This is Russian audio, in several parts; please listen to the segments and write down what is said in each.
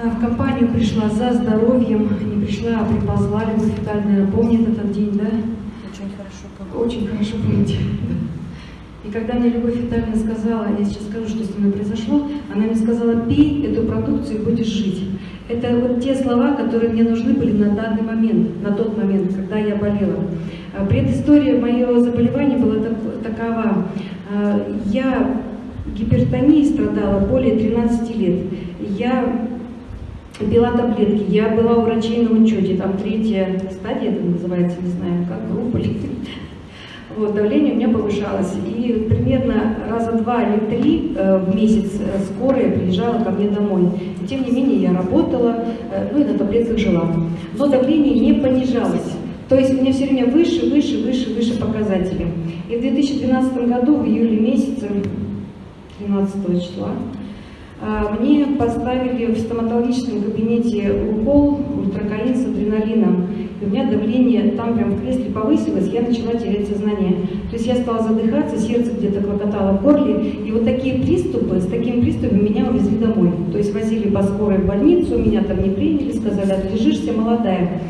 А, В компанию пришла за здоровьем, не пришла, а приползла. Любовь Витальевна помнит этот день, да? Очень хорошо помню. Очень хорошо помните. И когда мне Любовь Витальевна сказала, я сейчас скажу, что с ними произошло, она мне сказала, пей эту продукцию и будешь жить. Это вот те слова, которые мне нужны были на данный момент, на тот момент, когда я болела. А Предыстория моего заболевания была так- такова. А, Я гипертонией страдала более 13 лет. Я пила таблетки, я была у врачей на учете, там третья стадия это называется, не знаю, как группа вот, давление у меня повышалось. И примерно раза два или три э, в месяц э, скорая приезжала ко мне домой. И, тем не менее я работала, э, ну и на таблетках жила. Но давление не понижалось. То есть у меня все время выше, выше, выше, выше показатели. И в 2012 году, в июле месяце, 13 числа, мне поставили в стоматологическом кабинете укол ультракаин с адреналином. И у меня давление там прям в кресле повысилось, я начала терять сознание. То есть я стала задыхаться, сердце где-то клокотало в горле. И вот такие приступы, с такими приступами меня увезли домой. То есть возили по скорой в больницу, меня там не приняли, сказали, отлежишься, молодая.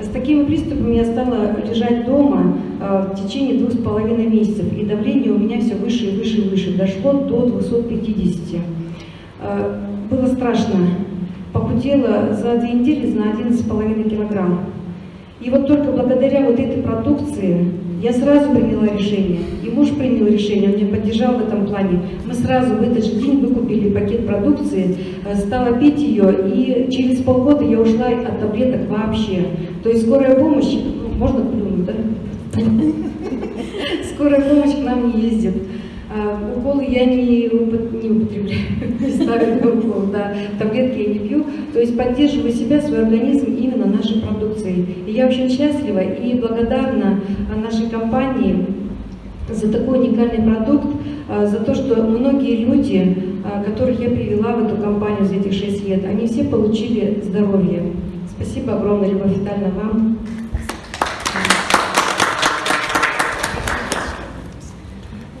С такими приступами я стала лежать дома э, в течение двух с половиной месяцев, и давление у меня все выше и выше и выше, дошло до 250. Э, Было страшно. Похудела за две недели на 11,5 килограмм. И вот только благодаря вот этой продукции я сразу приняла решение. И муж принял решение, он меня поддержал в этом плане. Мы сразу в этот же день выкупили пакет продукции, э, стала пить ее, и через полгода я ушла от таблеток вообще. То есть скорая помощь, ну, можно плюнуть, да? Скорая помощь к нам не ездит. А, Уколы я не употребляю, ставлю укол, да, таблетки я не пью. То есть поддерживаю себя, свой организм именно нашей продукцией. И я очень счастлива и благодарна а, нашей компании за такой уникальный продукт, а, за то, что многие люди, а, которых я привела в эту компанию за этих 6 лет, они все получили здоровье. Спасибо огромное, Любовь Витальевна, вам.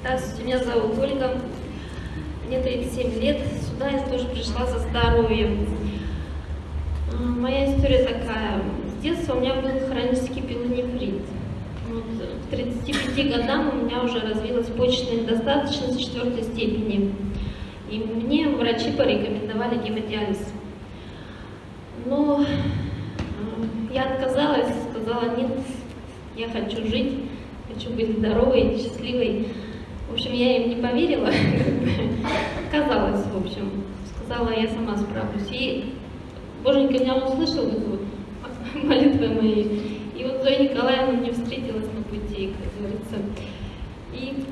Здравствуйте, меня зовут Ольга, мне 37 лет, сюда я тоже пришла за здоровьем. Моя история такая, с детства у меня был хронический пилонефрит. Вот, к 35 годам у меня уже развилась почечная недостаточность четвертой степени. И мне врачи порекомендовали гемодиализ. Но э, я отказалась, сказала, нет, я хочу жить, хочу быть здоровой, счастливой. В общем, я им не поверила, отказалась, в общем. Сказала, я сама справлюсь. И Боженька меня услышал, вот, молитвы мои. И вот Зоя Николаевна мне встретилась на пути, как говорится. И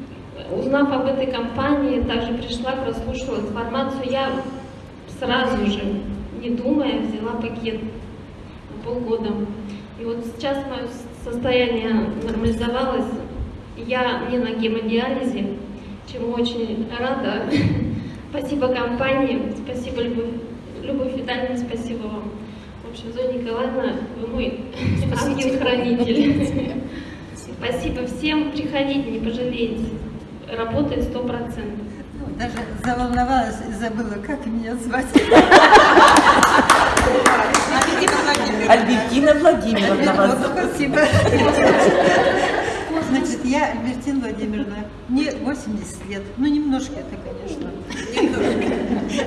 узнав об этой компании, также пришла, прослушала информацию. Я сразу же, не думая, взяла пакет на полгода. И вот сейчас мое состояние нормализовалось. Я не на гемодиализе, чему очень рада. Спасибо компании, спасибо Любовь, Любовь Витальевна, спасибо вам. В общем, Зоя Николаевна, вы мой ангел-хранитель. Спасибо всем, приходите, не пожалеете. Работает сто процентов. Ну, даже заволновалась и забыла, как меня звать. Альбертина Владимировна Спасибо. Значит, я Альбертина Владимировна, мне 80 лет, ну немножко это, конечно. Немножко.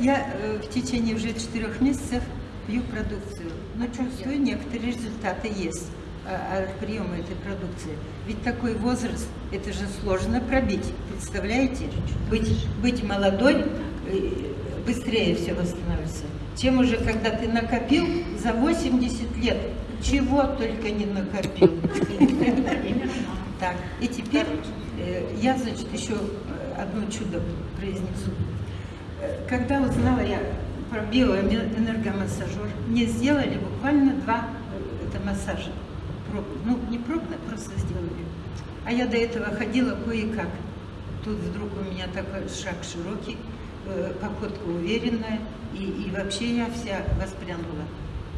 Я э, в течение уже четырех месяцев пью продукцию, но чувствую, некоторые результаты есть а, от приема этой продукции. Ведь такой возраст, это же сложно пробить, представляете? Быть, быть молодой, э, быстрее все восстановится. Чем уже, когда ты накопил за 80 лет, чего только не накопил. Так, и теперь э, я, значит, еще одно чудо произнесу. Э, Когда узнала я про биоэнергомассажер, мне сделали буквально два э, это массажа. Проб- ну, не пробно, просто сделали. А я до этого ходила кое-как. Тут вдруг у меня такой шаг широкий, походка уверенная, и, и вообще я вся воспрянула.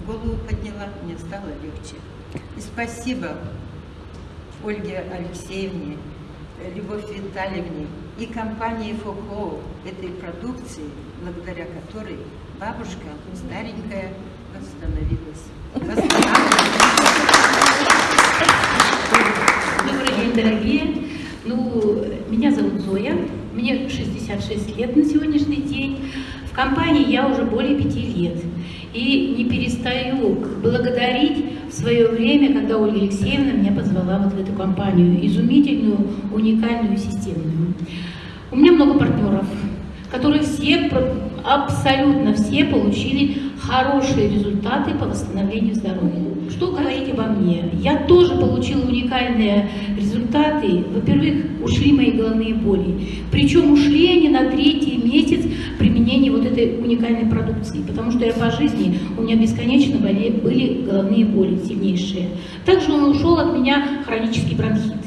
Голову подняла, мне стало легче. И спасибо Ольге Алексеевне, Любовь Витальевне и компании ФОКО этой продукции, благодаря которой бабушка, старенькая, восстановилась. Добрый день, дорогие. Ну, меня зовут Зоя, мне 66 лет на сегодняшний день. В компании я уже более пяти лет. И не перестаю благодарить в свое время, когда Ольга Алексеевна меня позвала вот в эту компанию, изумительную, уникальную, системную. У меня много партнеров, которые все, абсолютно все получили хорошие результаты по восстановлению здоровья. Что говорить обо мне? Я тоже получила уникальные результаты. Во-первых, ушли мои головные боли. Причем ушли они на третий месяц вот этой уникальной продукции. Потому что я по жизни, у меня бесконечно были, были головные боли сильнейшие. Также он ушел от меня хронический бронхит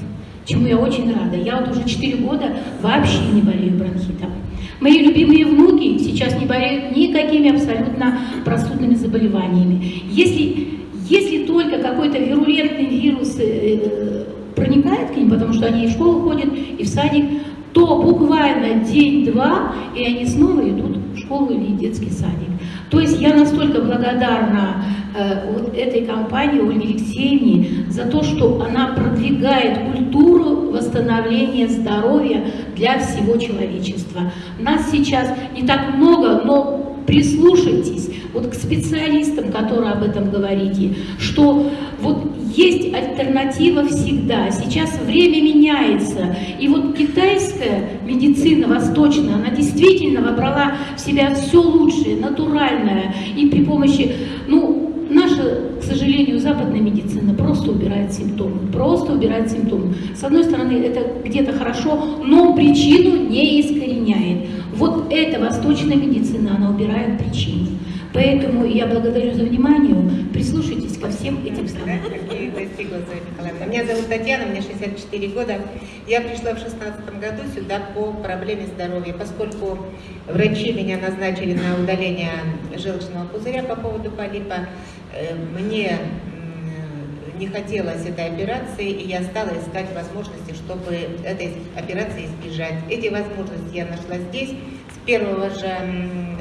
чему я очень рада. Я вот уже 4 года вообще не болею бронхитом. Мои любимые внуки сейчас не болеют никакими абсолютно простудными заболеваниями. Если, если только какой-то вирулентный вирус э, проникает к ним, потому что они и в школу ходят, и в садик, то буквально день-два, и они снова идут школу или детский садик. То есть я настолько благодарна э, вот этой компании Ольге Алексеевне за то, что она продвигает культуру восстановления здоровья для всего человечества. Нас сейчас не так много, но прислушайтесь вот к специалистам, которые об этом говорите, что вот есть альтернатива всегда. Сейчас время меняется. И вот китайская медицина восточная, она действительно вобрала в себя все лучшее, натуральное. И при помощи, ну, наша, к сожалению, западная медицина просто убирает симптомы. Просто убирает симптомы. С одной стороны, это где-то хорошо, но причину не искореняет. Вот эта восточная медицина, она убирает причину. Поэтому я благодарю за внимание. Прислушайтесь ко всем этим словам. Меня зовут Татьяна, мне 64 года. Я пришла в 2016 году сюда по проблеме здоровья, поскольку врачи меня назначили на удаление желчного пузыря по поводу полипа. Э, мне не хотелось этой операции, и я стала искать возможности, чтобы этой операции избежать. Эти возможности я нашла здесь. С первого же,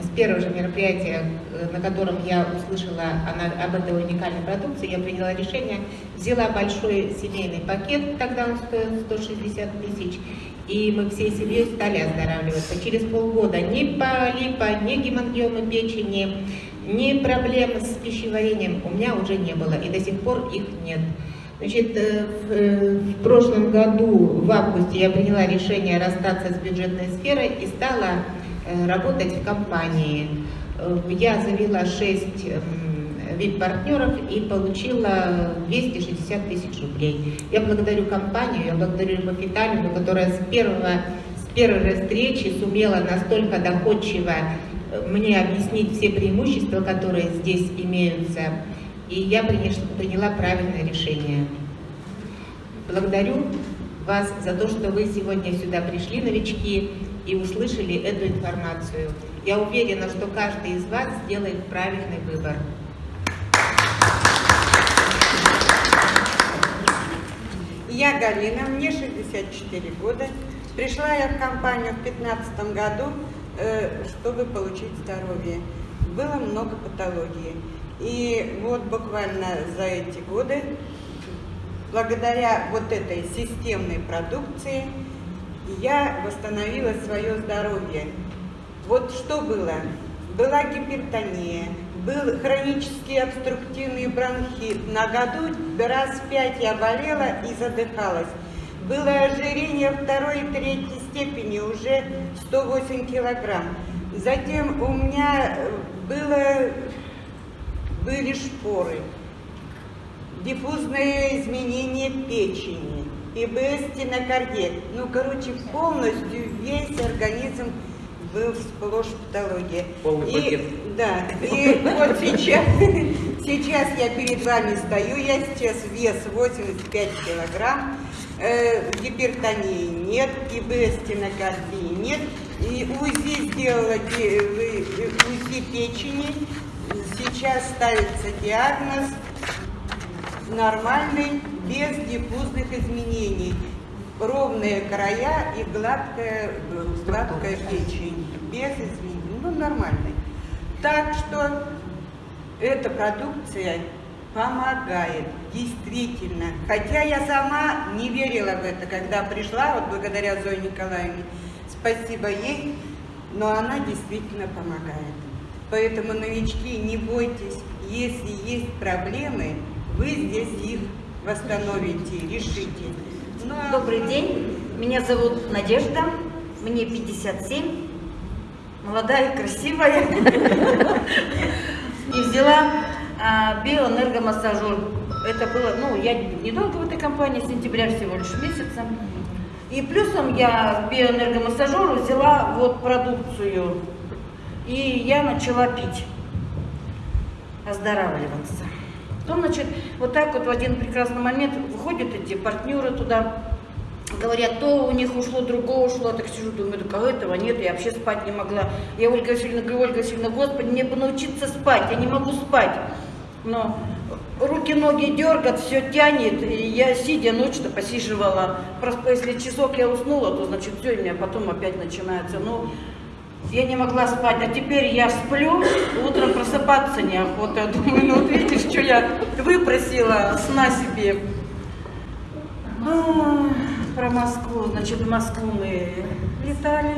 с первого же мероприятия, э, на котором я услышала она, об этой уникальной продукции, я приняла решение, взяла большой семейный пакет, тогда он стоил 160 тысяч, и мы всей семьей стали оздоравливаться. Через полгода ни полипа, ни гемангиомы печени, ни проблем с пищеварением у меня уже не было, и до сих пор их нет. Значит, э, э, в прошлом году, в августе, я приняла решение расстаться с бюджетной сферой и стала э, работать в компании. Я завела 6 вип-партнеров и получила 260 тысяч рублей. Я благодарю компанию, я благодарю Любовь Витальевну, которая с, первого, с первой встречи сумела настолько доходчиво мне объяснить все преимущества, которые здесь имеются, и я приняла правильное решение. Благодарю вас за то, что вы сегодня сюда пришли, новички, и услышали эту информацию. Я уверена, что каждый из вас сделает правильный выбор. Я Галина, мне 64 года. Пришла я в компанию в 2015 году чтобы получить здоровье. Было много патологии. И вот буквально за эти годы, благодаря вот этой системной продукции, я восстановила свое здоровье. Вот что было? Была гипертония, был хронический обструктивный бронхит. На году раз пять я болела и задыхалась. Было ожирение второй и третьей степени, уже 108 килограмм. Затем у меня э, было, были шпоры, диффузное изменение печени, ИБС стенокардия. Ну, короче, полностью весь организм был сплошь патология. Полный и, пакет. Да, и вот сейчас, сейчас я перед вами стою, я сейчас вес 85 килограмм, э, гипертонии нет, ИБС стенокардии нет. И УЗИ сделала УЗИ печени. Сейчас ставится диагноз нормальный, без диффузных изменений. Ровные края и гладкая, гладкая печень, без изменений. Ну, нормальный. Так что эта продукция помогает, действительно. Хотя я сама не верила в это, когда пришла, вот благодаря Зое Николаевне, спасибо ей, но она действительно помогает. Поэтому, новички, не бойтесь, если есть проблемы, вы здесь их восстановите, решите. Ну, а- Добрый день, меня зовут Надежда, мне 57, молодая, красивая. И взяла а, биоэнергомассажер. Это было, ну, я недолго в этой компании, сентября всего лишь месяца. И плюсом я биоэнергомассажеру взяла вот продукцию. И я начала пить, оздоравливаться. Потом, значит, вот так вот в один прекрасный момент выходят эти партнеры туда, говорят, то у них ушло, другое ушло, так сижу, думаю, так а этого нет, я вообще спать не могла. Я Ольга Васильевна говорю, Ольга Васильевна, господи, мне бы научиться спать, я не могу спать. Но руки, ноги дергат, все тянет, и я сидя ночь-то посиживала. Просто если часок я уснула, то значит все, у меня потом опять начинается. Ну, я не могла спать, а теперь я сплю, утром просыпаться неохота. Думаю, ну вот видишь, что я выпросила сна себе. А, Про Москву, значит, в Москву мы летали.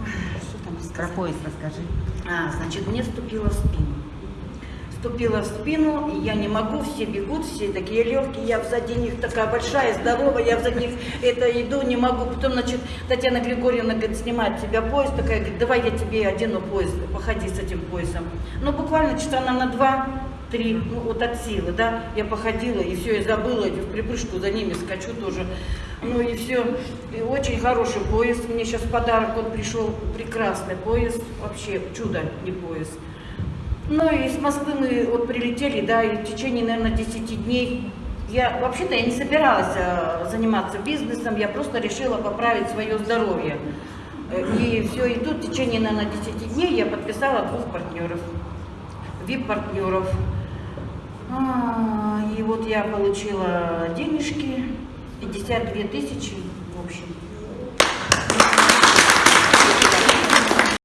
Ой, Что там Про сказать? поезд расскажи. А, значит, мне вступила в спину. Вступила в спину, и я не могу, все бегут, все такие легкие, я сзади них такая большая, здоровая, я сзади них это иду, не могу. Потом, значит, Татьяна Григорьевна, говорит, снимает с себя пояс, такая, говорит, давай я тебе одену пояс, походи с этим поясом. Ну, буквально часа на два, три, ну, вот от силы, да, я походила, и все, я забыла, и в припрыжку за ними скачу тоже. Ну, и все, и очень хороший пояс, мне сейчас подарок, он пришел, прекрасный пояс, вообще чудо, не пояс. Ну и с Москвы мы вот прилетели, да, и в течение, наверное, 10 дней я вообще-то я не собиралась э, заниматься бизнесом, я просто решила поправить свое здоровье. Э, И все, и тут в течение, наверное, 10 дней я подписала двух партнеров, VIP-партнеров. А, И вот я получила денежки, 52 тысячи, в общем,